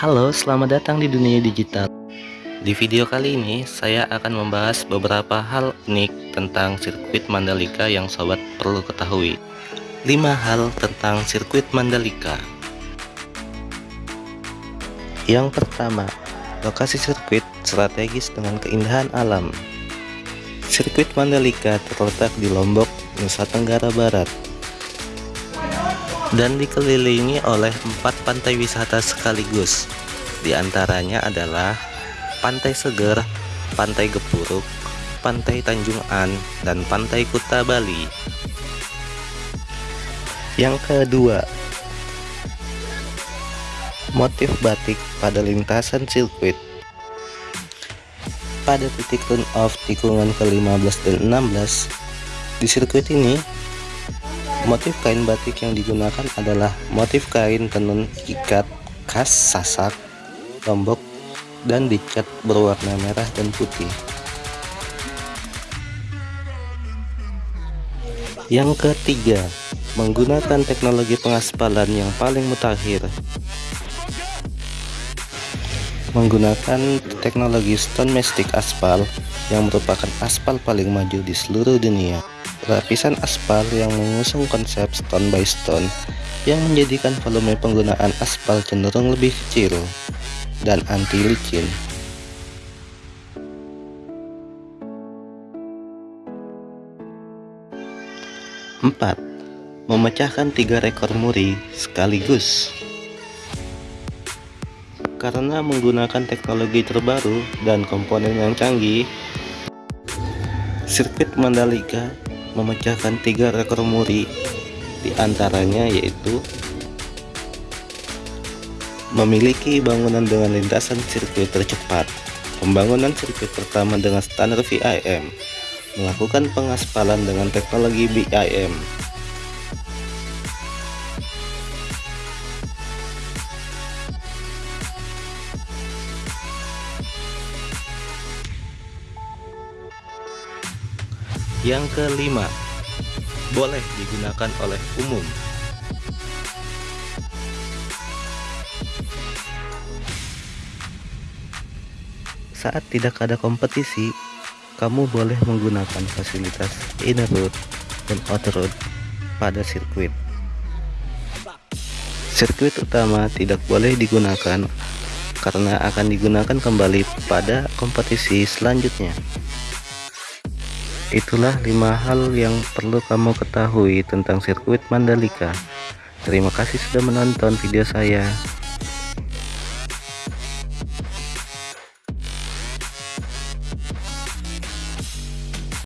Halo, selamat datang di dunia digital. Di video kali ini, saya akan membahas beberapa hal unik tentang sirkuit Mandalika yang sobat perlu ketahui. 5 hal tentang sirkuit Mandalika. Yang pertama, lokasi sirkuit strategis dengan keindahan alam. Sirkuit Mandalika terletak di Lombok, Nusa Tenggara Barat, dan dikelilingi oleh empat pantai wisata sekaligus. Di antaranya adalah Pantai Seger, Pantai Gepuruk, Pantai Tanjung An, dan Pantai Kuta Bali. Yang kedua, motif batik pada lintasan sirkuit. Pada titik turn off tikungan ke-15 dan 16 di sirkuit ini Motif kain batik yang digunakan adalah motif kain tenun ikat khas Sasak, Lombok, dan dicat berwarna merah dan putih. Yang ketiga, menggunakan teknologi pengaspalan yang paling mutakhir. Menggunakan teknologi stone mastic aspal yang merupakan aspal paling maju di seluruh dunia lapisan aspal yang mengusung konsep stone by stone yang menjadikan volume penggunaan aspal cenderung lebih kecil dan anti licin. Empat, memecahkan tiga rekor muri sekaligus. Karena menggunakan teknologi terbaru dan komponen yang canggih, sirkuit Mandalika memecahkan tiga rekor muri di antaranya yaitu memiliki bangunan dengan lintasan sirkuit tercepat. Pembangunan sirkuit pertama dengan standar VIM melakukan pengaspalan dengan teknologi BIM Yang kelima, boleh digunakan oleh umum. Saat tidak ada kompetisi, kamu boleh menggunakan fasilitas inner road dan outer road pada sirkuit. Sirkuit utama tidak boleh digunakan karena akan digunakan kembali pada kompetisi selanjutnya. Itulah lima hal yang perlu kamu ketahui tentang sirkuit Mandalika. Terima kasih sudah menonton video saya.